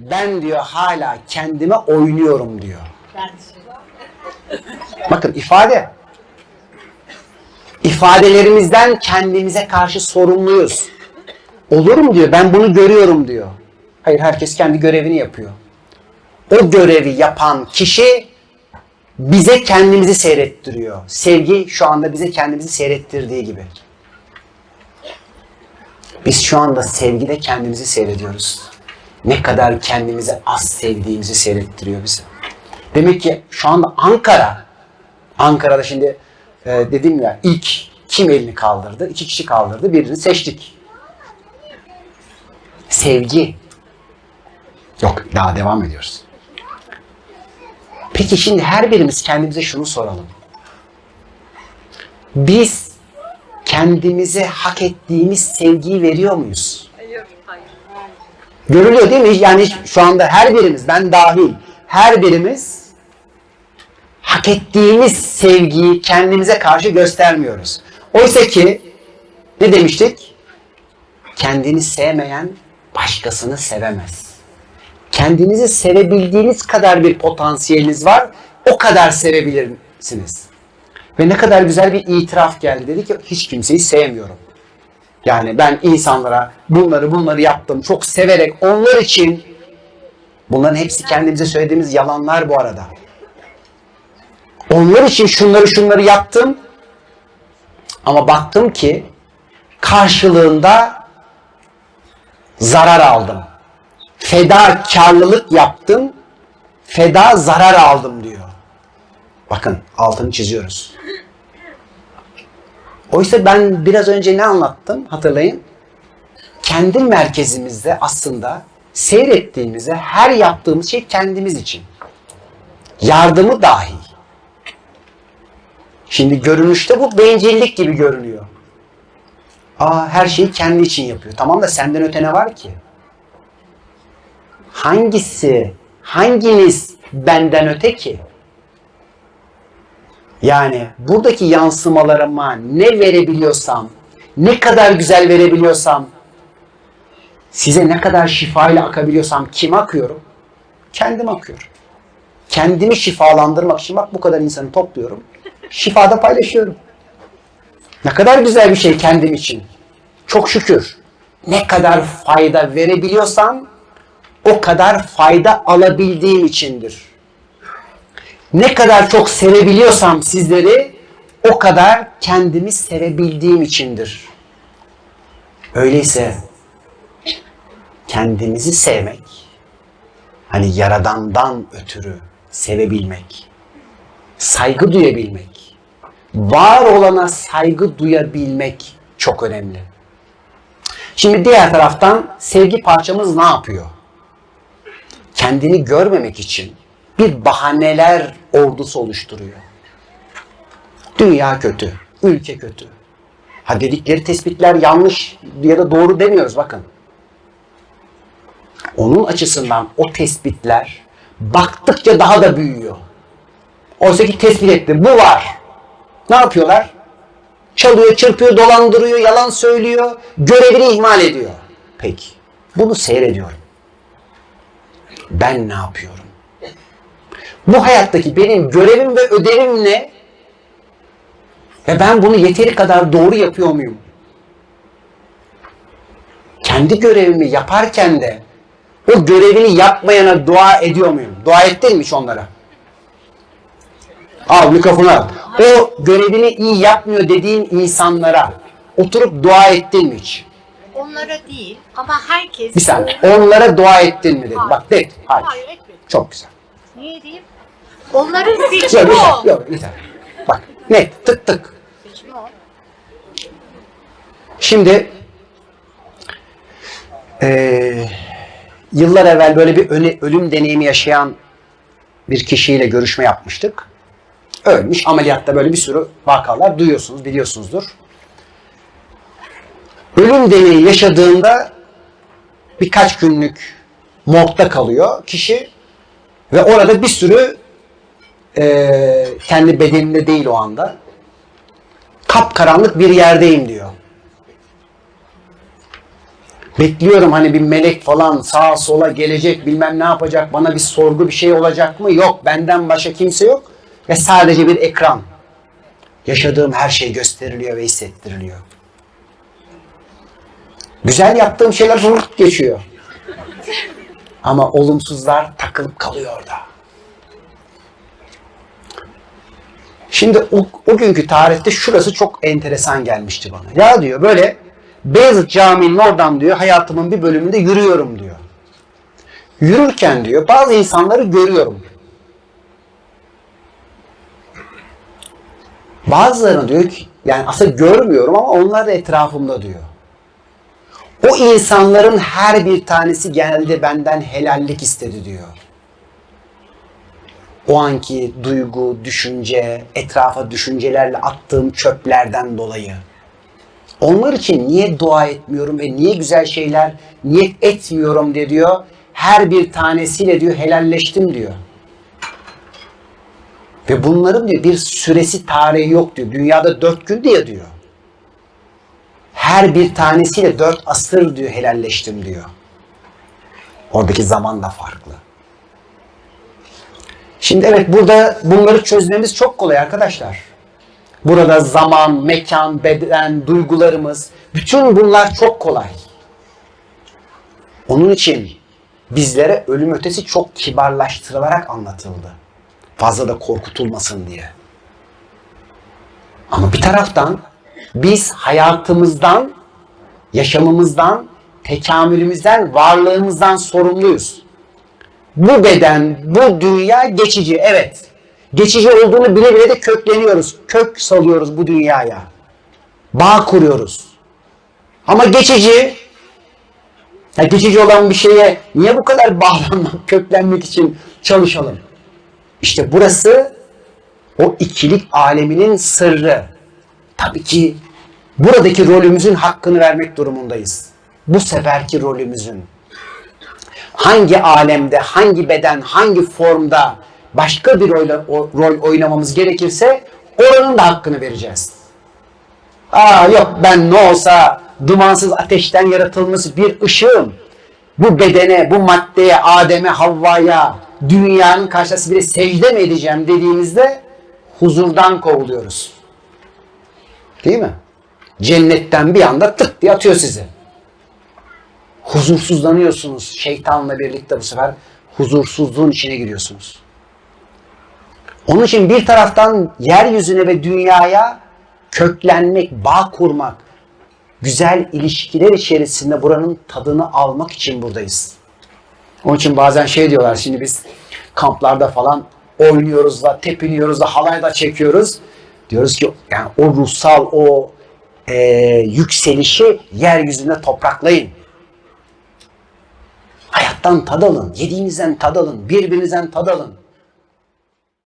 ben diyor hala kendime oynuyorum diyor. Bakın ifade. İfadelerimizden kendimize karşı sorumluyuz. Olur mu diyor. Ben bunu görüyorum diyor. Hayır herkes kendi görevini yapıyor. O görevi yapan kişi bize kendimizi seyrettiriyor. Sevgi şu anda bize kendimizi seyrettirdiği gibi. Biz şu anda sevgide kendimizi seyrediyoruz. Ne kadar kendimizi az sevdiğimizi seyrettiriyor bize. Demek ki şu anda Ankara, Ankara'da şimdi e, dedim ya ilk kim elini kaldırdı? İki kişi kaldırdı. Birini seçtik. Sevgi. Yok daha devam ediyoruz. Peki şimdi her birimiz kendimize şunu soralım. Biz kendimize hak ettiğimiz sevgiyi veriyor muyuz? Görülüyor değil mi? Yani şu anda her birimiz, ben dahil, her birimiz hak ettiğimiz sevgiyi kendimize karşı göstermiyoruz. Oysa ki ne demiştik? Kendini sevmeyen başkasını sevemez. Kendinizi sevebildiğiniz kadar bir potansiyeliniz var, o kadar sevebilirsiniz. Ve ne kadar güzel bir itiraf geldi. Dedi ki hiç kimseyi sevmiyorum. Yani ben insanlara bunları bunları yaptım çok severek onlar için bunların hepsi kendimize söylediğimiz yalanlar bu arada. Onlar için şunları şunları yaptım ama baktım ki karşılığında zarar aldım. Fedakarlılık yaptım, feda zarar aldım diyor. Bakın altını çiziyoruz. Oysa ben biraz önce ne anlattım hatırlayın. Kendi merkezimizde aslında seyrettiğimizde her yaptığımız şey kendimiz için. Yardımı dahi. Şimdi görünüşte bu bencillik gibi görünüyor. Aa her şeyi kendi için yapıyor. Tamam da senden öte ne var ki? Hangisi, hanginiz benden öte ki? Yani buradaki yansımalarıma ne verebiliyorsam, ne kadar güzel verebiliyorsam, size ne kadar şifayla akabiliyorsam kime akıyorum? Kendim akıyorum. Kendimi şifalandırmak için bak bu kadar insanı topluyorum. Şifada paylaşıyorum. Ne kadar güzel bir şey kendim için. Çok şükür. Ne kadar fayda verebiliyorsam o kadar fayda alabildiğim içindir. Ne kadar çok sevebiliyorsam sizleri o kadar kendimi sevebildiğim içindir. Öyleyse kendimizi sevmek, hani yaradandan ötürü sevebilmek, saygı duyabilmek, var olana saygı duyabilmek çok önemli. Şimdi diğer taraftan sevgi parçamız ne yapıyor? Kendini görmemek için bir bahaneler ordusu oluşturuyor. Dünya kötü, ülke kötü. Ha dedikleri tespitler yanlış ya da doğru demiyoruz bakın. Onun açısından o tespitler baktıkça daha da büyüyor. Oysa ki tespit etti. Bu var. Ne yapıyorlar? Çalıyor, çırpıyor, dolandırıyor, yalan söylüyor, görevini ihmal ediyor. Peki. Bunu seyrediyorum. Ben ne yapıyorum? Bu hayattaki benim görevim ve ödevim ne? Ve ben bunu yeteri kadar doğru yapıyor muyum? Kendi görevimi yaparken de o görevini yapmayana dua ediyor muyum? Dua ettin onlara? Al mikrofonu al. O görevini iyi yapmıyor dediğin insanlara oturup dua ettin mi hiç? Onlara değil ama herkes... Bir saniye. Onlara dua ettin mi dedim. Bak de. Hayır. Hayır etmedim. Çok güzel. Niye diyeyim? Onların seçimi o. Yok yeter. Bak net tık tık. Seçimi o. Şimdi eee, yıllar evvel böyle bir öne- ölüm deneyimi yaşayan bir kişiyle görüşme yapmıştık. Ölmüş. Ameliyatta böyle bir sürü vakalar duyuyorsunuz, biliyorsunuzdur. Ölüm deneyi yaşadığında birkaç günlük morgda kalıyor kişi ve orada bir sürü eee, kendi bedeninde değil o anda kapkaranlık bir yerdeyim diyor. Bekliyorum hani bir melek falan sağa sola gelecek bilmem ne yapacak bana bir sorgu bir şey olacak mı? Yok benden başka kimse yok ve sadece bir ekran. Yaşadığım her şey gösteriliyor ve hissettiriliyor. Güzel yaptığım şeyler geçiyor. Ama olumsuzlar takılıp kalıyor orada. Şimdi o, o günkü tarihte şurası çok enteresan gelmişti bana. Ya diyor böyle Beyazıt Camii'nin oradan diyor hayatımın bir bölümünde yürüyorum diyor. Yürürken diyor bazı insanları görüyorum. Bazılarını diyor ki yani aslında görmüyorum ama onlar da etrafımda diyor. O insanların her bir tanesi geldi benden helallik istedi diyor. O anki duygu, düşünce, etrafa düşüncelerle attığım çöplerden dolayı. Onlar için niye dua etmiyorum ve niye güzel şeyler niyet etmiyorum diye diyor. Her bir tanesiyle diyor helalleştim diyor. Ve bunların diyor bir süresi tarihi yok diyor. Dünyada dört gün diye diyor. Her bir tanesiyle dört asır diyor helalleştim diyor. Oradaki zaman da farklı. Şimdi evet burada bunları çözmemiz çok kolay arkadaşlar. Burada zaman, mekan, beden, duygularımız, bütün bunlar çok kolay. Onun için bizlere ölüm ötesi çok kibarlaştırılarak anlatıldı. Fazla da korkutulmasın diye. Ama bir taraftan biz hayatımızdan, yaşamımızdan, tekamülümüzden, varlığımızdan sorumluyuz. Bu beden, bu dünya geçici, evet. Geçici olduğunu bile bile de kökleniyoruz. Kök salıyoruz bu dünyaya. Bağ kuruyoruz. Ama geçici, ya geçici olan bir şeye niye bu kadar bağlanmak, köklenmek için çalışalım? İşte burası o ikilik aleminin sırrı. Tabii ki buradaki rolümüzün hakkını vermek durumundayız. Bu seferki rolümüzün. Hangi alemde, hangi beden, hangi formda başka bir rol, rol oynamamız gerekirse oranın da hakkını vereceğiz. Aa yok ben ne olsa dumansız ateşten yaratılmış bir ışığım. Bu bedene, bu maddeye, Adem'e, Havva'ya, dünyanın karşısında bir secde mi edeceğim dediğimizde huzurdan kovuluyoruz. Değil mi? Cennetten bir anda tık diye atıyor sizi. Huzursuzlanıyorsunuz. Şeytanla birlikte bu sefer huzursuzluğun içine giriyorsunuz. Onun için bir taraftan yeryüzüne ve dünyaya köklenmek, bağ kurmak, güzel ilişkiler içerisinde buranın tadını almak için buradayız. Onun için bazen şey diyorlar şimdi biz kamplarda falan oynuyoruz da tepiniyoruz da halay da çekiyoruz. Diyoruz ki yani o ruhsal o e, yükselişi yeryüzünde topraklayın. Hayattan tad alın, yediğinizden tad alın, birbirinizden tad alın.